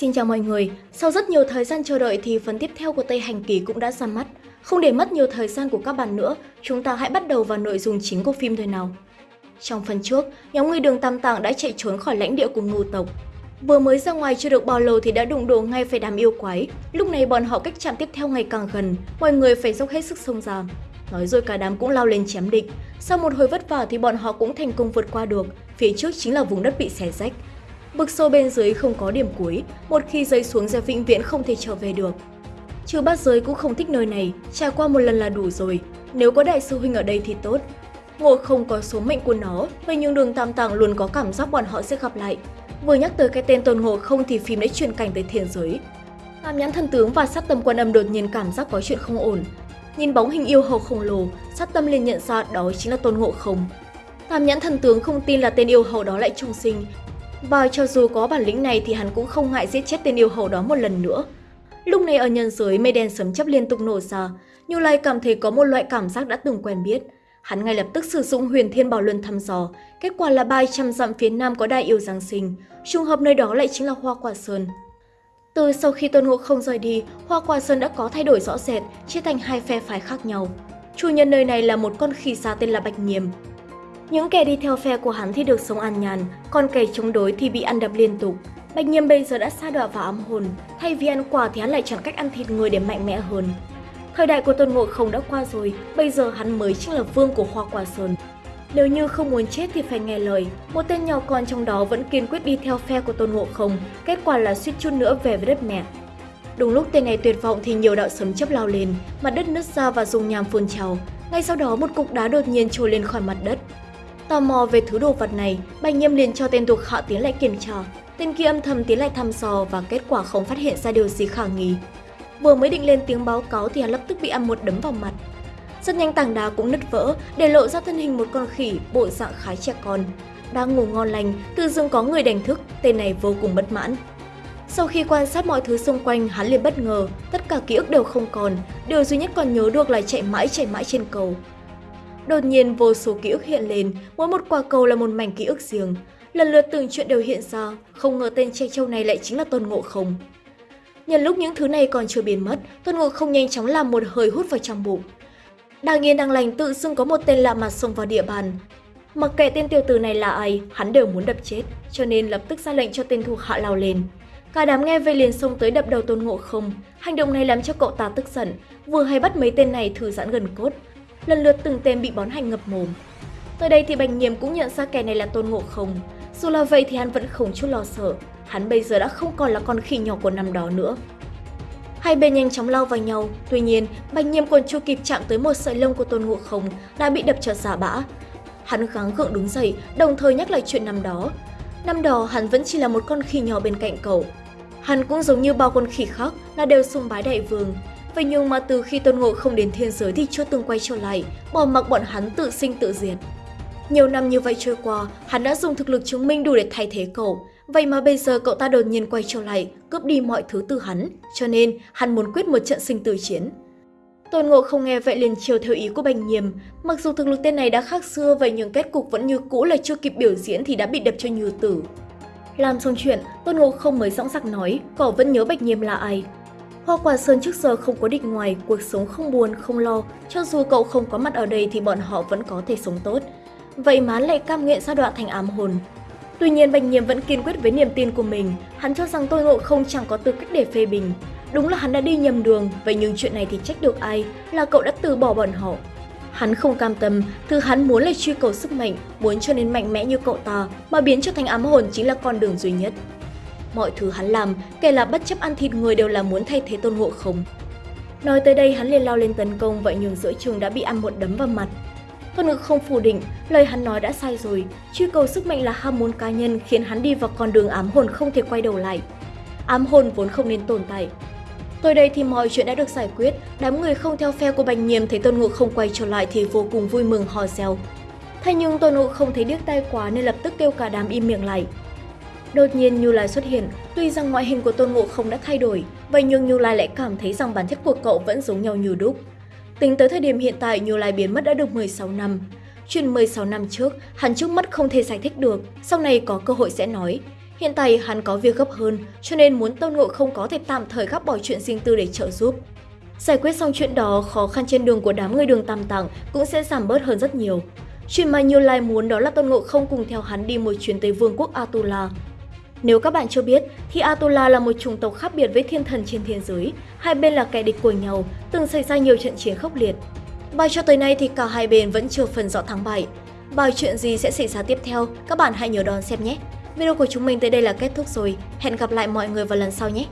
Xin chào mọi người, sau rất nhiều thời gian chờ đợi thì phần tiếp theo của Tây Hành Kỳ cũng đã ra mắt. Không để mất nhiều thời gian của các bạn nữa, chúng ta hãy bắt đầu vào nội dung chính của phim thôi nào. Trong phần trước, nhóm người đường Tam Tạng đã chạy trốn khỏi lãnh địa của ngưu tộc. Vừa mới ra ngoài chưa được bao lâu thì đã đụng độ ngay phải đám yêu quái. Lúc này bọn họ cách chạm tiếp theo ngày càng gần, mọi người phải dốc hết sức xông ra. Nói rồi cả đám cũng lao lên chém địch. Sau một hồi vất vả thì bọn họ cũng thành công vượt qua được. Phía trước chính là vùng đất bị xé rách. Bực sâu bên dưới không có điểm cuối, một khi rơi xuống sẽ vĩnh viễn không thể trở về được. Trừ bát giới cũng không thích nơi này, trải qua một lần là đủ rồi. Nếu có đại sư huynh ở đây thì tốt. Ngộ không có số mệnh của nó, vậy nhưng đường tam tàng luôn có cảm giác bọn họ sẽ gặp lại. Vừa nhắc tới cái tên tôn ngộ không thì phim đã chuyển cảnh tới thiên giới. Tam nhãn thần tướng và sát tâm quan âm đột nhiên cảm giác có chuyện không ổn. Nhìn bóng hình yêu hầu khổng lồ, sát tâm liền nhận ra đó chính là tôn ngộ không. Tam nhãn thần tướng không tin là tên yêu hầu đó lại trùng sinh, và cho dù có bản lĩnh này thì hắn cũng không ngại giết chết tên yêu hầu đó một lần nữa. Lúc này ở nhân giới mây đen sấm chấp liên tục nổ ra, Như Lai cảm thấy có một loại cảm giác đã từng quen biết. Hắn ngay lập tức sử dụng huyền thiên bảo luân thăm dò, kết quả là 300 dặm phía nam có đại yêu Giáng sinh, trùng hợp nơi đó lại chính là Hoa Quả Sơn. Từ sau khi Tôn Ngộ không rời đi, Hoa Quả Sơn đã có thay đổi rõ rệt, chia thành hai phe phái khác nhau. Chủ nhân nơi này là một con khỉ xa tên là Bạch Nghiêm những kẻ đi theo phe của hắn thì được sống an nhàn, còn kẻ chống đối thì bị ăn đập liên tục. Bạch Nhiêm bây giờ đã sa đọa vào âm hồn, thay vì ăn quả thì hắn lại chọn cách ăn thịt người để mạnh mẽ hơn. Thời đại của Tôn Ngộ Không đã qua rồi, bây giờ hắn mới chính là vương của Hoa Quả Sơn. Nếu như không muốn chết thì phải nghe lời, một tên nhỏ con trong đó vẫn kiên quyết đi theo phe của Tôn Ngộ Không, kết quả là suýt chút nữa về với đất mẹ. Đúng lúc tên này tuyệt vọng thì nhiều đạo sấm chấp lao lên, mặt đất nứt ra và dùng nham phun trào. Ngay sau đó một cục đá đột nhiên trồi lên khỏi mặt đất, Tò mò về thứ đồ vật này, Bạch nghiêm liền cho tên thuộc hạ tiến lại kiểm tra. Tên kia âm thầm tiến lại thăm dò và kết quả không phát hiện ra điều gì khả nghi. Vừa mới định lên tiếng báo cáo thì hắn lập tức bị ăn một đấm vào mặt. Rất nhanh tảng đá cũng nứt vỡ, để lộ ra thân hình một con khỉ bộ dạng khá trẻ con. Đang ngủ ngon lành, tự dưng có người đánh thức, tên này vô cùng bất mãn. Sau khi quan sát mọi thứ xung quanh, hắn liền bất ngờ, tất cả ký ức đều không còn, điều duy nhất còn nhớ được là chạy mãi chạy mãi trên cầu. Đột nhiên vô số ký ức hiện lên, mỗi một quả cầu là một mảnh ký ức riêng. Lần lượt từng chuyện đều hiện ra, không ngờ tên che châu này lại chính là Tôn Ngộ Không. Nhân lúc những thứ này còn chưa biến mất, Tôn Ngộ Không nhanh chóng làm một hơi hút vào trong bụng. Đang yên đang lành tự dưng có một tên lạ mặt xông vào địa bàn. Mặc kệ tên tiểu tử này là ai, hắn đều muốn đập chết, cho nên lập tức ra lệnh cho tên thuộc hạ lao lên. Cả đám nghe về liền xông tới đập đầu Tôn Ngộ Không. Hành động này làm cho cậu ta tức giận, vừa hay bắt mấy tên này thư giãn gần cốt, lần lượt từng tên bị bón hành ngập mồm. Tới đây thì Bành Nhiêm cũng nhận ra kẻ này là Tôn Ngộ Không. Dù là vậy thì hắn vẫn không chút lo sợ, hắn bây giờ đã không còn là con khỉ nhỏ của năm đó nữa. Hai bên nhanh chóng lao vào nhau, tuy nhiên, Bành Nhiêm còn chưa kịp chạm tới một sợi lông của Tôn Ngộ Không đã bị đập cho giả bã. Hắn gắng gượng đứng dậy, đồng thời nhắc lại chuyện năm đó. Năm đó hắn vẫn chỉ là một con khỉ nhỏ bên cạnh cậu. Hắn cũng giống như bao con khỉ khác là đều sùng bái đại vương, Vậy nhưng mà từ khi Tôn Ngộ không đến thiên giới thì chưa từng quay trở lại, bỏ mặc bọn hắn tự sinh tự diệt. Nhiều năm như vậy trôi qua, hắn đã dùng thực lực chứng minh đủ để thay thế cậu. Vậy mà bây giờ cậu ta đột nhiên quay trở lại, cướp đi mọi thứ từ hắn, cho nên hắn muốn quyết một trận sinh tử chiến. Tôn Ngộ không nghe vậy liền chiều theo ý của Bành Nhiềm, mặc dù thực lực tên này đã khác xưa vậy nhưng kết cục vẫn như cũ là chưa kịp biểu diễn thì đã bị đập cho như tử. Làm xong chuyện, Tôn Ngộ không mới dõng dạc nói, cậu vẫn nhớ Bạch Nhiềm là ai, Hoa Quả Sơn trước giờ không có định ngoài, cuộc sống không buồn, không lo. Cho dù cậu không có mặt ở đây thì bọn họ vẫn có thể sống tốt. Vậy má lại cam nguyện sa đoạn thành ám hồn. Tuy nhiên Bạch Nhiêm vẫn kiên quyết với niềm tin của mình. Hắn cho rằng tôi ngộ không chẳng có tư cách để phê bình. Đúng là hắn đã đi nhầm đường, vậy nhưng chuyện này thì trách được ai là cậu đã từ bỏ bọn họ. Hắn không cam tâm, thứ hắn muốn là truy cầu sức mạnh, muốn cho nên mạnh mẽ như cậu ta, mà biến cho thành ám hồn chính là con đường duy nhất. Mọi thứ hắn làm, kể là bất chấp ăn thịt người đều là muốn thay thế tôn ngộ không. Nói tới đây hắn liền lao lên tấn công vậy nhưng giữa trường đã bị ăn một đấm vào mặt. Tôn ngộ không phủ định, lời hắn nói đã sai rồi, truy cầu sức mạnh là ham muốn cá nhân khiến hắn đi vào con đường ám hồn không thể quay đầu lại. Ám hồn vốn không nên tồn tại. Tới đây thì mọi chuyện đã được giải quyết, đám người không theo phe của Bành Nhiêm thấy Tôn Ngộ không quay trở lại thì vô cùng vui mừng hò reo. Thế nhưng Tôn Ngộ không thấy điếc tai quá nên lập tức kêu cả đám im miệng lại. Đột nhiên Như Lai xuất hiện, tuy rằng ngoại hình của Tôn Ngộ không đã thay đổi, vậy nhưng Như Lai lại cảm thấy rằng bản chất của cậu vẫn giống nhau như đúc. Tính tới thời điểm hiện tại, Như Lai biến mất đã được 16 năm. Chuyện 16 năm trước, hắn trước mắt không thể giải thích được, sau này có cơ hội sẽ nói. Hiện tại hắn có việc gấp hơn, cho nên muốn Tôn Ngộ không có thể tạm thời gác bỏ chuyện riêng tư để trợ giúp. Giải quyết xong chuyện đó, khó khăn trên đường của đám người đường Tam Tạng cũng sẽ giảm bớt hơn rất nhiều. Chuyện mà Như Lai muốn đó là Tôn Ngộ không cùng theo hắn đi một chuyến tới vương quốc Atula. Nếu các bạn chưa biết, thì Atula là một chủng tộc khác biệt với thiên thần trên thiên giới. Hai bên là kẻ địch của nhau, từng xảy ra nhiều trận chiến khốc liệt. Bài cho tới nay thì cả hai bên vẫn chưa phần rõ thắng bại. Bài chuyện gì sẽ xảy ra tiếp theo, các bạn hãy nhớ đón xem nhé. Video của chúng mình tới đây là kết thúc rồi. Hẹn gặp lại mọi người vào lần sau nhé.